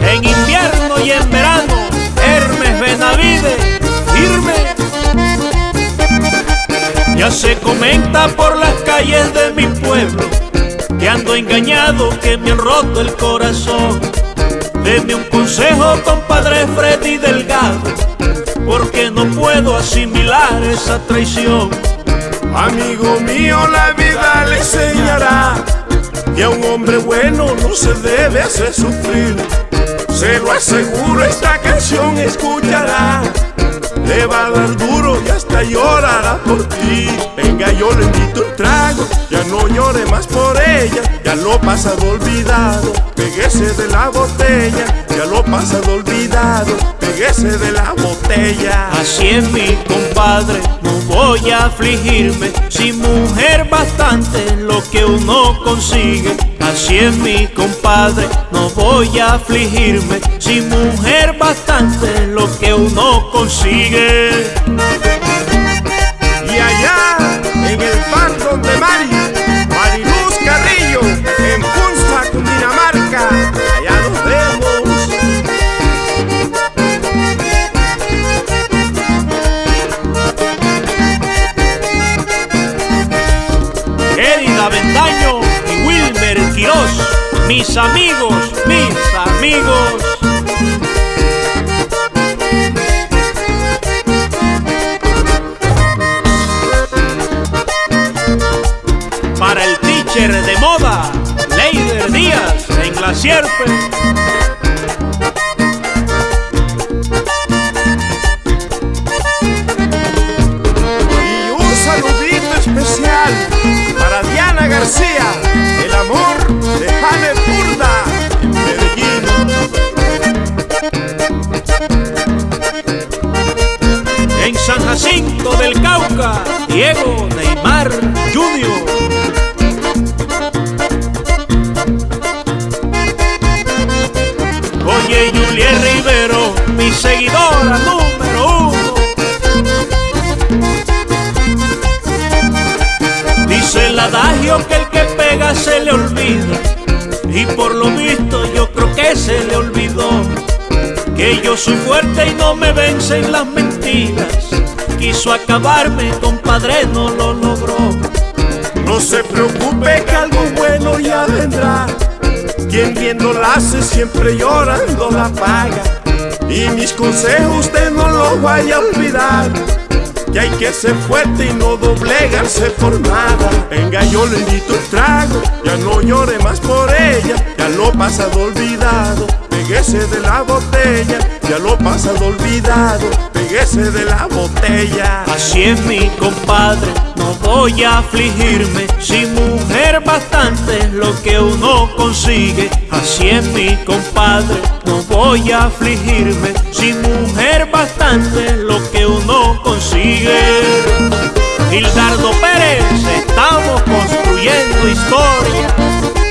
En invierno y en verano, Hermes Benavide, firme. Ya se comenta por las calles de mi pueblo que ando engañado, que me han roto el corazón. Deme un consejo, compadre Freddy Delgado, porque no puedo asimilar esa traición. Amigo mío, la vida hombre bueno no se debe hacer sufrir. Se lo aseguro, esta canción escuchará. Le va a dar duro y hasta llorará por ti. Venga, yo le invito un trago, ya no llore más por ella. Ya lo pasado olvidado, peguese de la botella. Ya lo pasado olvidado, de la botella. Así es mi compadre, no voy a afligirme. Si mujer bastante lo que uno consigue. Así es mi compadre, no voy a afligirme. Si mujer bastante lo que uno consigue. Mis amigos, mis amigos. Para el teacher de moda, Leider Díaz en la sierpe. Y un saludito especial para Diana García, Oye, Juliet Rivero, mi seguidora número uno. Dice el adagio que el que pega se le olvida. Y por lo visto yo creo que se le olvidó. Que yo soy fuerte y no me vencen las mentiras. Quiso acabarme, compadre, no lo logró. No se preocupe que algo bueno ya vendrá. Quien viendo la hace siempre llorando la paga. Y mis consejos usted no los vaya a olvidar. Que hay que ser fuerte y no doblegarse por nada. Venga, yo le invito un trago. Ya no llore más por ella. Ya lo pasado olvidado. Peguese de la botella. Ya lo pasado olvidado. Peguese de la botella. Así es mi compadre, no voy a afligirme. Si mujer bastante lo que uno consigue. Así es mi compadre, no voy a afligirme. Si mujer bastante consigue. Gildardo Pérez, estamos construyendo historia.